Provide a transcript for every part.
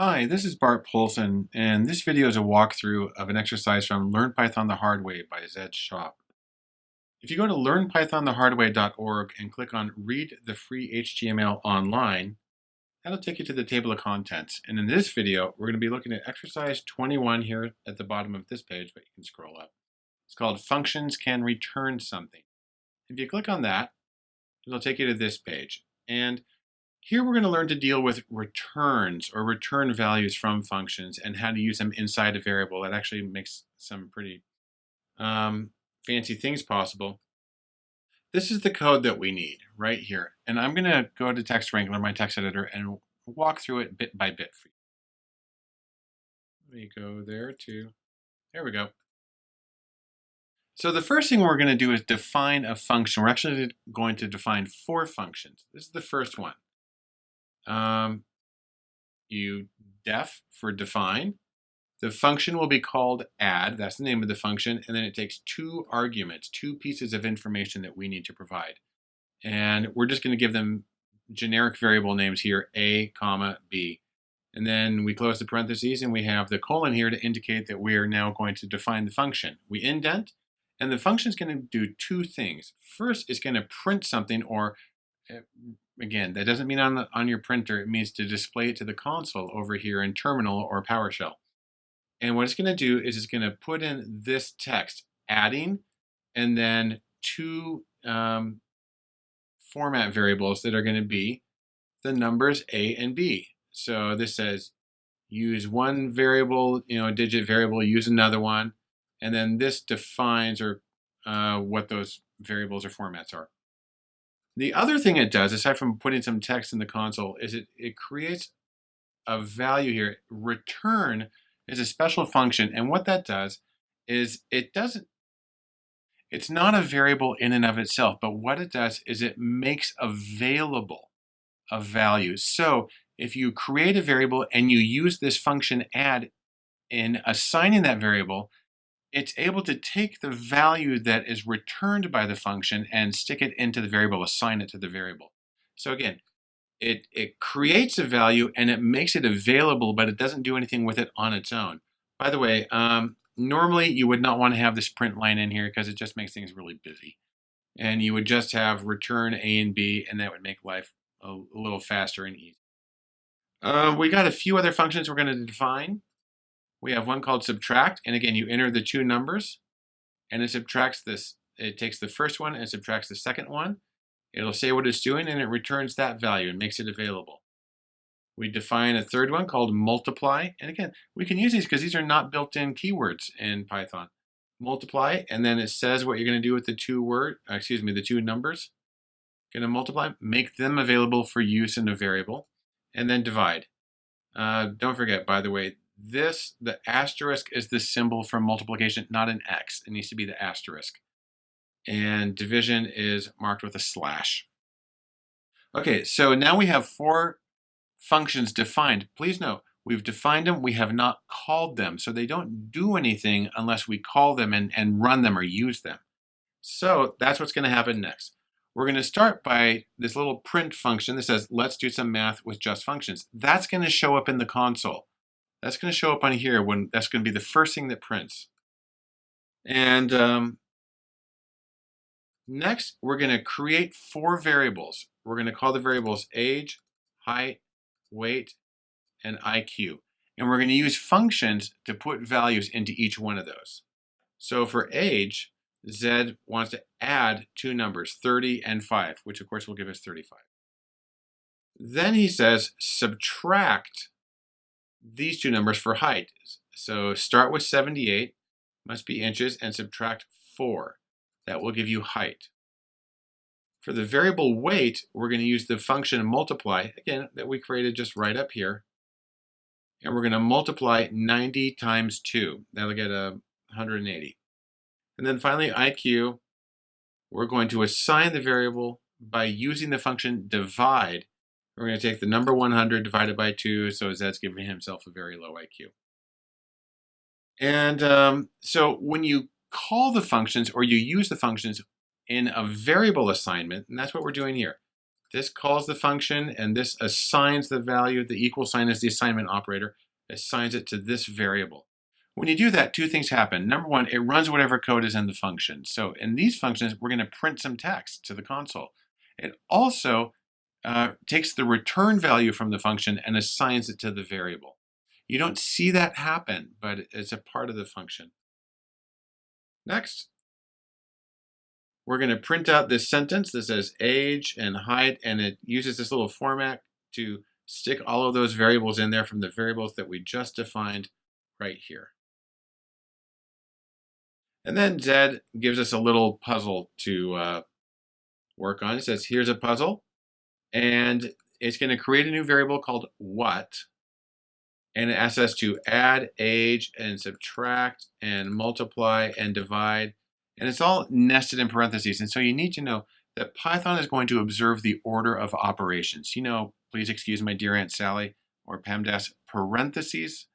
Hi, this is Bart Poulson, and this video is a walkthrough of an exercise from Learn Python the Hard Way by Zed Shaw. If you go to learnpythonthehardway.org and click on Read the Free HTML Online, that'll take you to the table of contents. And in this video, we're going to be looking at exercise 21 here at the bottom of this page, but you can scroll up. It's called Functions Can Return Something. If you click on that, it'll take you to this page. And here we're going to learn to deal with returns or return values from functions and how to use them inside a variable. That actually makes some pretty um, fancy things possible. This is the code that we need right here. And I'm going to go to Text Wrangler, my text editor, and walk through it bit by bit for you. Let me go there too. There we go. So the first thing we're going to do is define a function. We're actually going to define four functions. This is the first one. Um, you def for define. The function will be called add, that's the name of the function, and then it takes two arguments, two pieces of information that we need to provide. And we're just going to give them generic variable names here, a, comma, b. And then we close the parentheses and we have the colon here to indicate that we are now going to define the function. We indent, and the function is going to do two things. First, it's going to print something or uh, again, that doesn't mean on, the, on your printer, it means to display it to the console over here in Terminal or PowerShell. And what it's going to do is it's going to put in this text, adding, and then two um, format variables that are going to be the numbers A and B. So this says use one variable, you know, digit variable, use another one, and then this defines or uh, what those variables or formats are. The other thing it does, aside from putting some text in the console, is it, it creates a value here. Return is a special function, and what that does is it doesn't, it's not a variable in and of itself, but what it does is it makes available a value. So if you create a variable and you use this function add in assigning that variable, it's able to take the value that is returned by the function and stick it into the variable, assign it to the variable. So again, it, it creates a value and it makes it available, but it doesn't do anything with it on its own. By the way, um, normally you would not want to have this print line in here because it just makes things really busy. And you would just have return A and B, and that would make life a, a little faster and easier. Uh, we got a few other functions we're going to define we have one called subtract. And again, you enter the two numbers and it subtracts this. It takes the first one and subtracts the second one. It'll say what it's doing and it returns that value and makes it available. We define a third one called multiply. And again, we can use these because these are not built-in keywords in Python. Multiply, and then it says what you're going to do with the two word, uh, excuse me, the two numbers. Going to multiply, make them available for use in a variable, and then divide. Uh, don't forget, by the way, this, the asterisk is the symbol for multiplication, not an X. It needs to be the asterisk. And division is marked with a slash. Okay, so now we have four functions defined. Please note, we've defined them, we have not called them. So they don't do anything unless we call them and, and run them or use them. So that's what's gonna happen next. We're gonna start by this little print function that says, let's do some math with just functions. That's gonna show up in the console. That's going to show up on here when that's going to be the first thing that prints. And um, next, we're going to create four variables. We're going to call the variables age, height, weight, and IQ. And we're going to use functions to put values into each one of those. So for age, Zed wants to add two numbers, 30 and 5, which of course will give us 35. Then he says subtract these two numbers for height. So start with 78, must be inches, and subtract 4. That will give you height. For the variable weight, we're going to use the function multiply, again, that we created just right up here. And we're going to multiply 90 times 2. That'll get a 180. And then finally, IQ, we're going to assign the variable by using the function divide we're going to take the number 100 divided by 2, so that's giving himself a very low IQ. And um, so when you call the functions or you use the functions in a variable assignment, and that's what we're doing here. This calls the function, and this assigns the value. The equal sign is the assignment operator, assigns it to this variable. When you do that, two things happen. Number one, it runs whatever code is in the function. So in these functions, we're going to print some text to the console. It also uh, takes the return value from the function and assigns it to the variable. You don't see that happen, but it's a part of the function. Next, we're going to print out this sentence that says age and height, and it uses this little format to stick all of those variables in there from the variables that we just defined right here. And then Zed gives us a little puzzle to uh, work on. It says, here's a puzzle, and it's going to create a new variable called what, and it asks us to add age and subtract and multiply and divide. And it's all nested in parentheses. And so you need to know that Python is going to observe the order of operations. You know, please excuse my dear Aunt Sally or PEMDAS, parentheses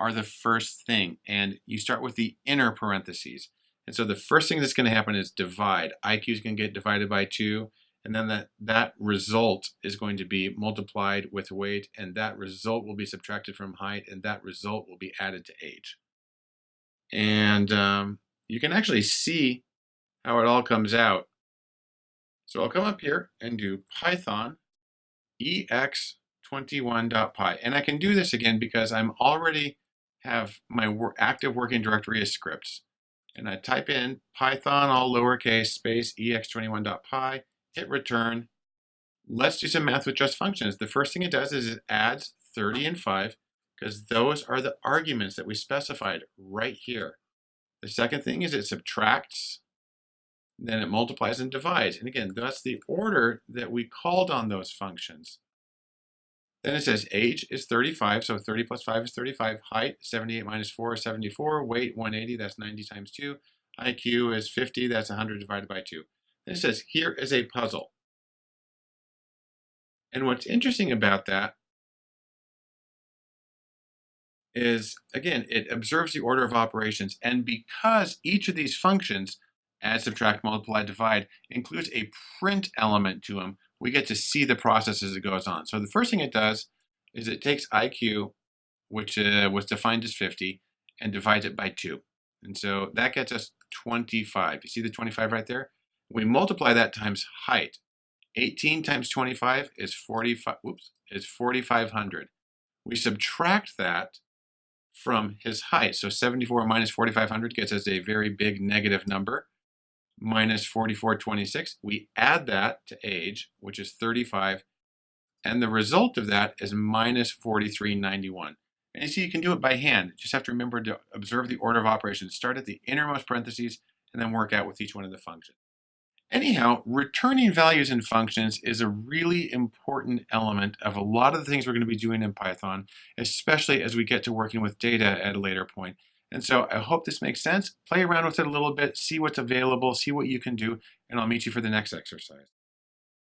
are the first thing. And you start with the inner parentheses. And so the first thing that's going to happen is divide. IQ is going to get divided by 2 and then that, that result is going to be multiplied with weight, and that result will be subtracted from height, and that result will be added to age. And um, you can actually see how it all comes out. So I'll come up here and do Python ex21.py. And I can do this again because I'm already have my active working directory as scripts. And I type in Python, all lowercase, space ex21.py, hit return. Let's do some math with just functions. The first thing it does is it adds 30 and 5 because those are the arguments that we specified right here. The second thing is it subtracts, then it multiplies and divides. And again, that's the order that we called on those functions. Then it says age is 35, so 30 plus 5 is 35. Height, 78 minus 4 is 74. Weight, 180, that's 90 times 2. IQ is 50, that's 100 divided by 2. It says, here is a puzzle. And what's interesting about that is, again, it observes the order of operations. And because each of these functions, add, subtract, multiply, divide, includes a print element to them, we get to see the process as it goes on. So the first thing it does is it takes IQ, which uh, was defined as 50, and divides it by 2. And so that gets us 25. You see the 25 right there? We multiply that times height. 18 times 25 is 45, oops, is 4,500. We subtract that from his height. So 74 minus 4,500 gets us a very big negative number, minus 4426. We add that to age, which is 35, and the result of that is minus 4391. And you see, you can do it by hand. Just have to remember to observe the order of operations. Start at the innermost parentheses and then work out with each one of the functions. Anyhow, returning values in functions is a really important element of a lot of the things we're going to be doing in Python, especially as we get to working with data at a later point. And so I hope this makes sense. Play around with it a little bit, see what's available, see what you can do, and I'll meet you for the next exercise.